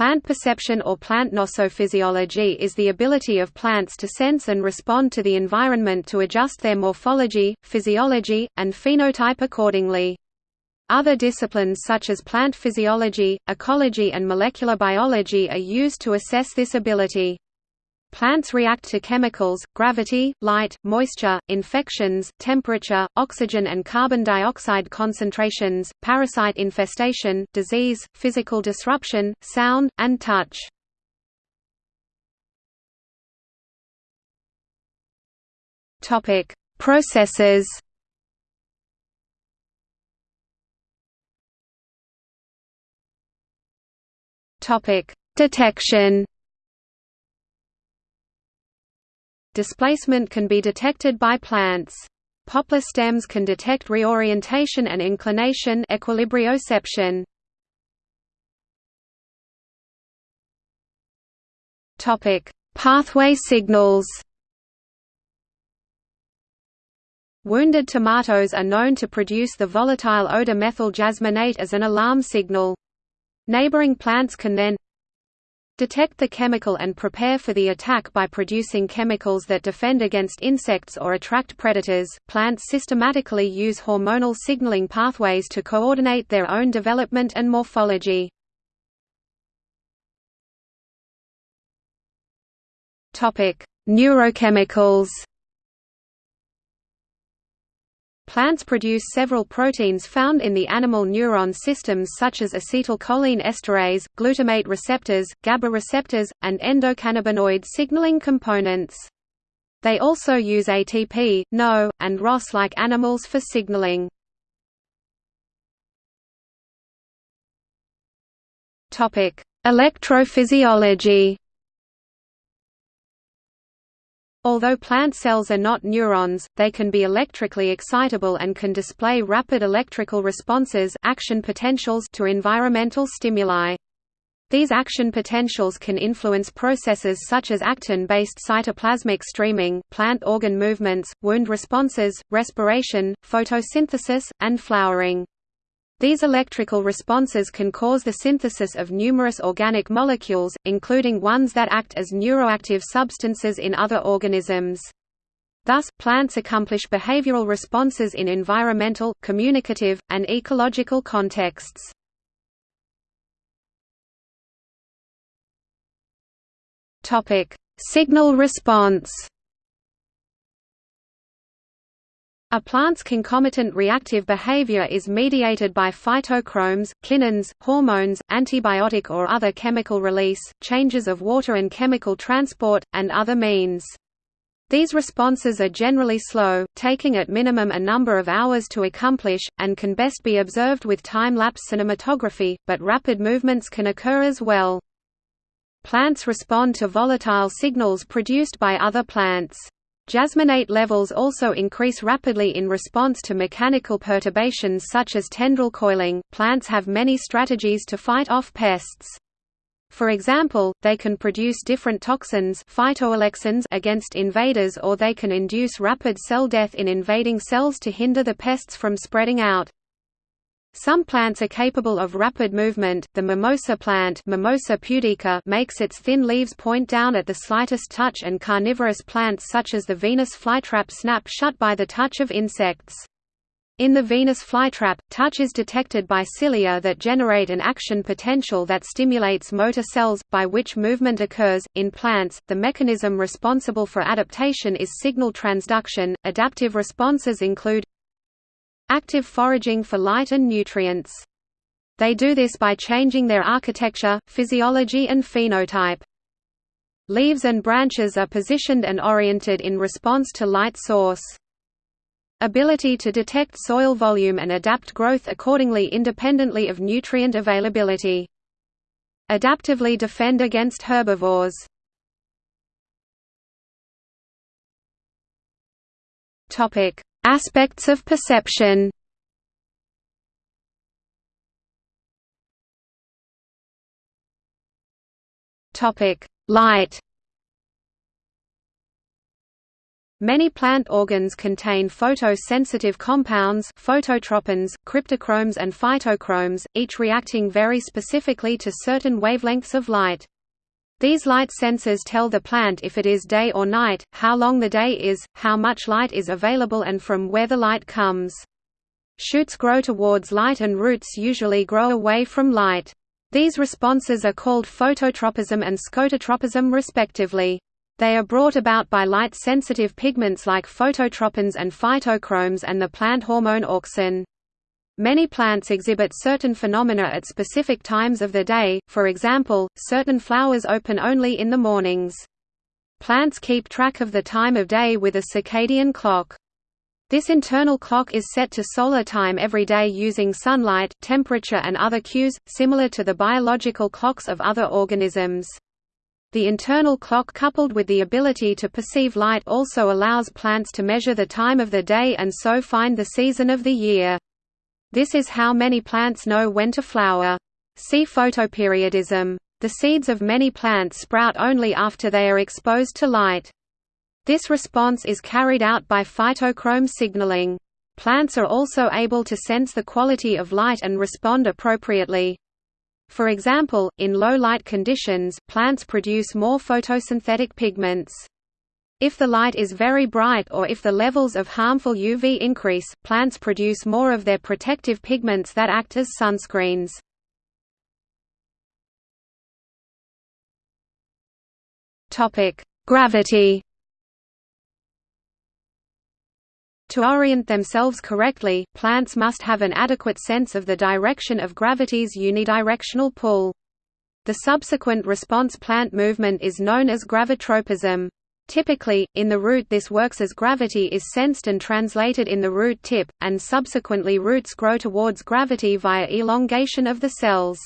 Plant perception or plant gnosophysiology is the ability of plants to sense and respond to the environment to adjust their morphology, physiology, and phenotype accordingly. Other disciplines such as plant physiology, ecology and molecular biology are used to assess this ability. Plants react to chemicals, gravity, light, moisture, infections, temperature, oxygen and carbon dioxide concentrations, parasite infestation, disease, physical disruption, sound, and touch. Processes Detection Displacement can be detected by plants. Poplar stems can detect reorientation and inclination equilibrioception. Topic: Pathway signals. Wounded tomatoes are known to produce the volatile odor methyl jasmonate as an alarm signal. Neighboring plants can then Detect the chemical and prepare for the attack by producing chemicals that defend against insects or attract predators. Plants systematically use hormonal signaling pathways to coordinate their own development and morphology. Topic: Neurochemicals. Plants produce several proteins found in the animal neuron systems such as acetylcholine esterase, glutamate receptors, GABA receptors, and endocannabinoid signaling components. They also use ATP, NO, and ROS like animals for signaling. Electrophysiology Although plant cells are not neurons, they can be electrically excitable and can display rapid electrical responses action potentials to environmental stimuli. These action potentials can influence processes such as actin-based cytoplasmic streaming, plant organ movements, wound responses, respiration, photosynthesis, and flowering. These electrical responses can cause the synthesis of numerous organic molecules, including ones that act as neuroactive substances in other organisms. Thus, plants accomplish behavioral responses in environmental, communicative, and ecological contexts. Signal response A plant's concomitant reactive behavior is mediated by phytochromes, kinins, hormones, antibiotic or other chemical release, changes of water and chemical transport, and other means. These responses are generally slow, taking at minimum a number of hours to accomplish, and can best be observed with time-lapse cinematography, but rapid movements can occur as well. Plants respond to volatile signals produced by other plants. Jasmonate levels also increase rapidly in response to mechanical perturbations such as tendril coiling. Plants have many strategies to fight off pests. For example, they can produce different toxins phytoalexins against invaders or they can induce rapid cell death in invading cells to hinder the pests from spreading out. Some plants are capable of rapid movement. The mimosa plant, Mimosa pudica, makes its thin leaves point down at the slightest touch, and carnivorous plants such as the Venus flytrap snap shut by the touch of insects. In the Venus flytrap, touch is detected by cilia that generate an action potential that stimulates motor cells, by which movement occurs. In plants, the mechanism responsible for adaptation is signal transduction. Adaptive responses include active foraging for light and nutrients. They do this by changing their architecture, physiology and phenotype. Leaves and branches are positioned and oriented in response to light source. Ability to detect soil volume and adapt growth accordingly independently of nutrient availability. Adaptively defend against herbivores. Topic: Aspects of perception Light Many plant organs contain photosensitive compounds phototropins, cryptochromes and phytochromes, each reacting very specifically to certain wavelengths of light. These light sensors tell the plant if it is day or night, how long the day is, how much light is available and from where the light comes. Shoots grow towards light and roots usually grow away from light. These responses are called phototropism and scototropism respectively. They are brought about by light-sensitive pigments like phototropins and phytochromes and the plant hormone auxin. Many plants exhibit certain phenomena at specific times of the day, for example, certain flowers open only in the mornings. Plants keep track of the time of day with a circadian clock. This internal clock is set to solar time every day using sunlight, temperature and other cues, similar to the biological clocks of other organisms. The internal clock coupled with the ability to perceive light also allows plants to measure the time of the day and so find the season of the year. This is how many plants know when to flower. See photoperiodism. The seeds of many plants sprout only after they are exposed to light. This response is carried out by phytochrome signaling. Plants are also able to sense the quality of light and respond appropriately. For example, in low light conditions, plants produce more photosynthetic pigments. If the light is very bright or if the levels of harmful UV increase, plants produce more of their protective pigments that act as sunscreens. Gravity To orient themselves correctly, plants must have an adequate sense of the direction of gravity's unidirectional pull. The subsequent response plant movement is known as gravitropism. Typically, in the root this works as gravity is sensed and translated in the root tip, and subsequently roots grow towards gravity via elongation of the cells.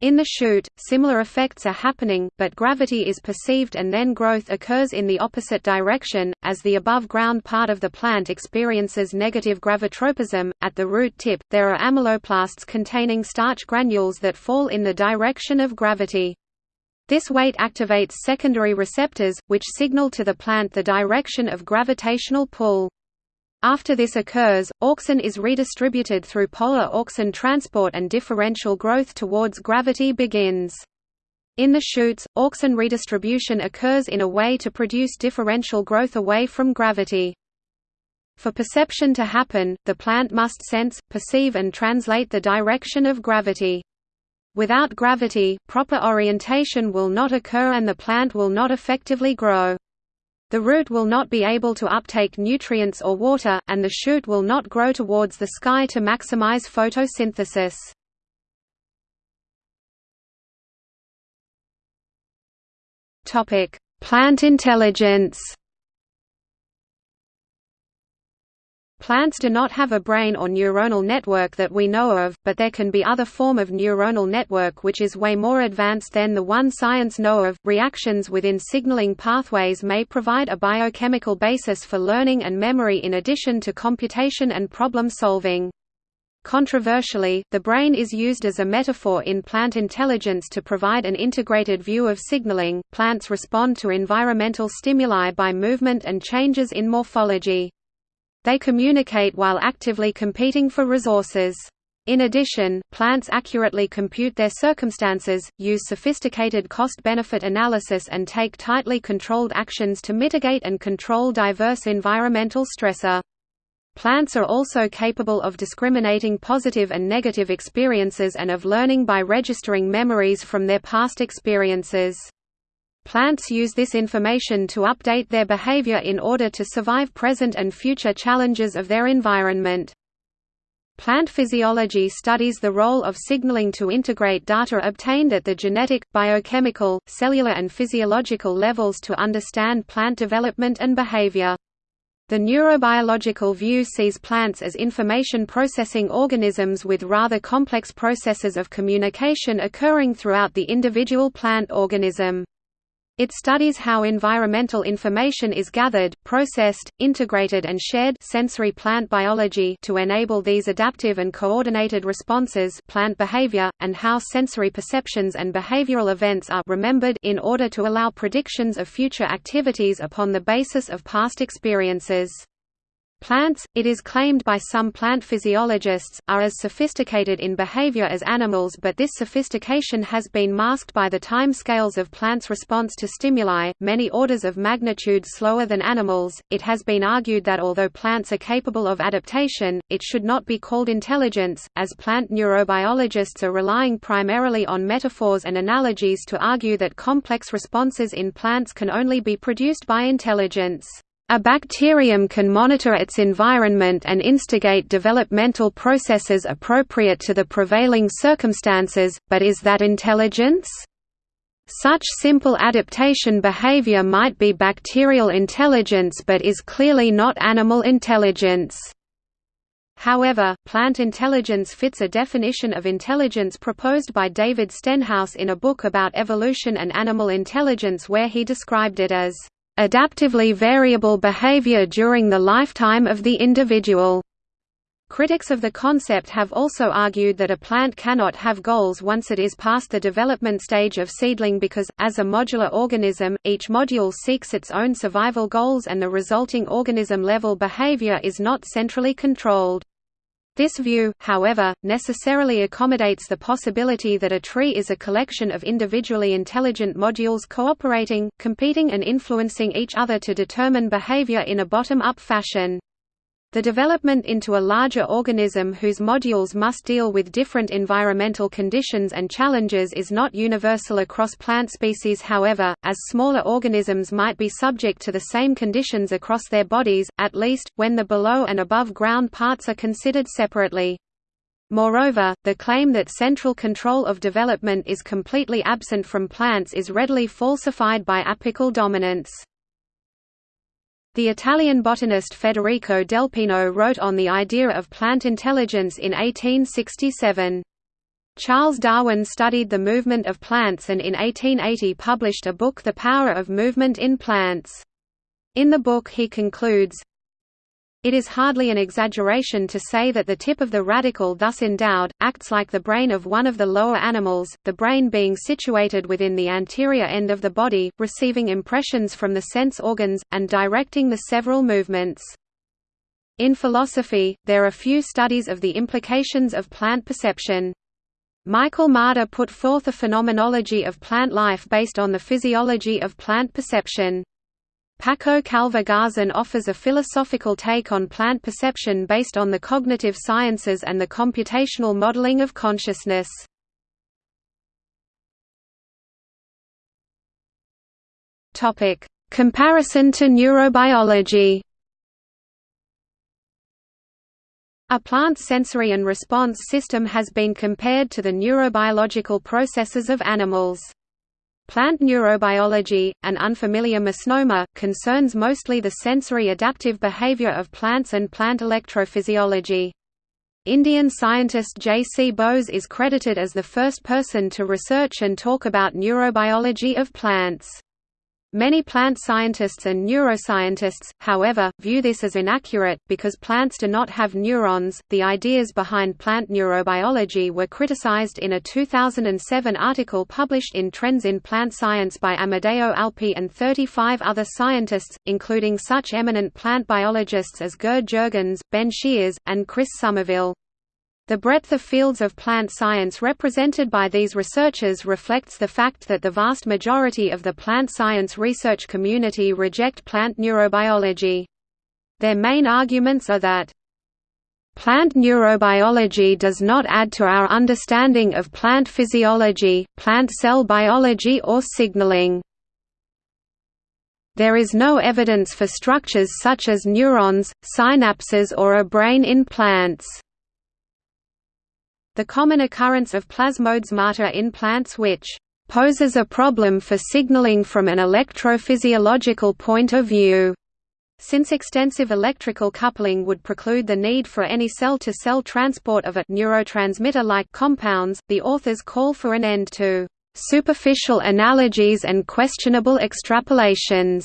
In the shoot, similar effects are happening, but gravity is perceived and then growth occurs in the opposite direction, as the above-ground part of the plant experiences negative gravitropism. At the root tip, there are amyloplasts containing starch granules that fall in the direction of gravity. This weight activates secondary receptors, which signal to the plant the direction of gravitational pull. After this occurs, auxin is redistributed through polar auxin transport and differential growth towards gravity begins. In the shoots, auxin redistribution occurs in a way to produce differential growth away from gravity. For perception to happen, the plant must sense, perceive and translate the direction of gravity. Without gravity, proper orientation will not occur and the plant will not effectively grow. The root will not be able to uptake nutrients or water, and the shoot will not grow towards the sky to maximize photosynthesis. Plant intelligence Plants do not have a brain or neuronal network that we know of, but there can be other form of neuronal network which is way more advanced than the one science know of. Reactions within signaling pathways may provide a biochemical basis for learning and memory in addition to computation and problem solving. Controversially, the brain is used as a metaphor in plant intelligence to provide an integrated view of signaling. Plants respond to environmental stimuli by movement and changes in morphology. They communicate while actively competing for resources. In addition, plants accurately compute their circumstances, use sophisticated cost-benefit analysis and take tightly controlled actions to mitigate and control diverse environmental stressor. Plants are also capable of discriminating positive and negative experiences and of learning by registering memories from their past experiences. Plants use this information to update their behavior in order to survive present and future challenges of their environment. Plant physiology studies the role of signaling to integrate data obtained at the genetic, biochemical, cellular and physiological levels to understand plant development and behavior. The neurobiological view sees plants as information processing organisms with rather complex processes of communication occurring throughout the individual plant organism. It studies how environmental information is gathered, processed, integrated and shared sensory plant biology to enable these adaptive and coordinated responses plant behavior, and how sensory perceptions and behavioral events are remembered in order to allow predictions of future activities upon the basis of past experiences. Plants, it is claimed by some plant physiologists, are as sophisticated in behavior as animals but this sophistication has been masked by the time scales of plants' response to stimuli, many orders of magnitude slower than animals. It has been argued that although plants are capable of adaptation, it should not be called intelligence, as plant neurobiologists are relying primarily on metaphors and analogies to argue that complex responses in plants can only be produced by intelligence. A bacterium can monitor its environment and instigate developmental processes appropriate to the prevailing circumstances, but is that intelligence? Such simple adaptation behavior might be bacterial intelligence but is clearly not animal intelligence. However, plant intelligence fits a definition of intelligence proposed by David Stenhouse in a book about evolution and animal intelligence where he described it as adaptively variable behavior during the lifetime of the individual. Critics of the concept have also argued that a plant cannot have goals once it is past the development stage of seedling because, as a modular organism, each module seeks its own survival goals and the resulting organism-level behavior is not centrally controlled. This view, however, necessarily accommodates the possibility that a tree is a collection of individually intelligent modules cooperating, competing and influencing each other to determine behavior in a bottom-up fashion. The development into a larger organism whose modules must deal with different environmental conditions and challenges is not universal across plant species however, as smaller organisms might be subject to the same conditions across their bodies, at least, when the below and above ground parts are considered separately. Moreover, the claim that central control of development is completely absent from plants is readily falsified by apical dominance. The Italian botanist Federico Delpino wrote on the idea of plant intelligence in 1867. Charles Darwin studied the movement of plants and in 1880 published a book The Power of Movement in Plants. In the book he concludes, it is hardly an exaggeration to say that the tip of the radicle thus endowed, acts like the brain of one of the lower animals, the brain being situated within the anterior end of the body, receiving impressions from the sense organs, and directing the several movements. In philosophy, there are few studies of the implications of plant perception. Michael Marder put forth a phenomenology of plant life based on the physiology of plant perception. Paco Calvo Garzon offers a philosophical take on plant perception based on the cognitive sciences and the computational modeling of consciousness. Comparison to neurobiology A plant's sensory and response system has been compared to the neurobiological processes of animals. Plant neurobiology, an unfamiliar misnomer, concerns mostly the sensory adaptive behavior of plants and plant electrophysiology. Indian scientist J. C. Bose is credited as the first person to research and talk about neurobiology of plants. Many plant scientists and neuroscientists, however, view this as inaccurate, because plants do not have neurons. The ideas behind plant neurobiology were criticized in a 2007 article published in Trends in Plant Science by Amedeo Alpi and 35 other scientists, including such eminent plant biologists as Gerd Jurgens, Ben Scheres, and Chris Somerville. The breadth of fields of plant science represented by these researchers reflects the fact that the vast majority of the plant science research community reject plant neurobiology. Their main arguments are that Plant neurobiology does not add to our understanding of plant physiology, plant cell biology or signaling. There is no evidence for structures such as neurons, synapses or a brain in plants. The common occurrence of plasmodesmata in plants which poses a problem for signaling from an electrophysiological point of view. Since extensive electrical coupling would preclude the need for any cell-to-cell -cell transport of a neurotransmitter-like compounds, the authors call for an end to superficial analogies and questionable extrapolations.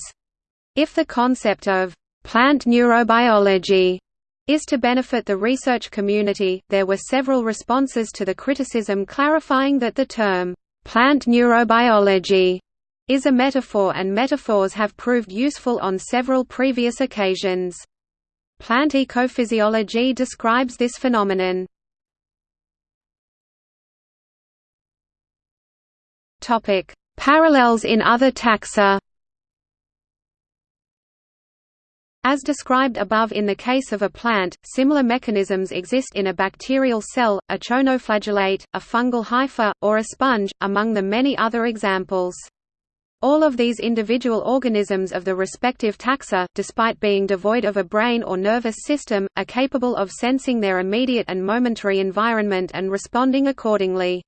If the concept of plant neurobiology is to benefit the research community, there were several responses to the criticism clarifying that the term plant neurobiology is a metaphor and metaphors have proved useful on several previous occasions. Plant ecophysiology describes this phenomenon. Parallels in other taxa As described above in the case of a plant, similar mechanisms exist in a bacterial cell, a choanoflagellate, a fungal hypha, or a sponge, among the many other examples. All of these individual organisms of the respective taxa, despite being devoid of a brain or nervous system, are capable of sensing their immediate and momentary environment and responding accordingly.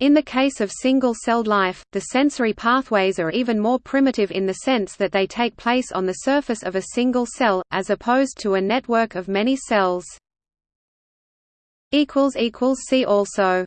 In the case of single-celled life, the sensory pathways are even more primitive in the sense that they take place on the surface of a single cell, as opposed to a network of many cells. See also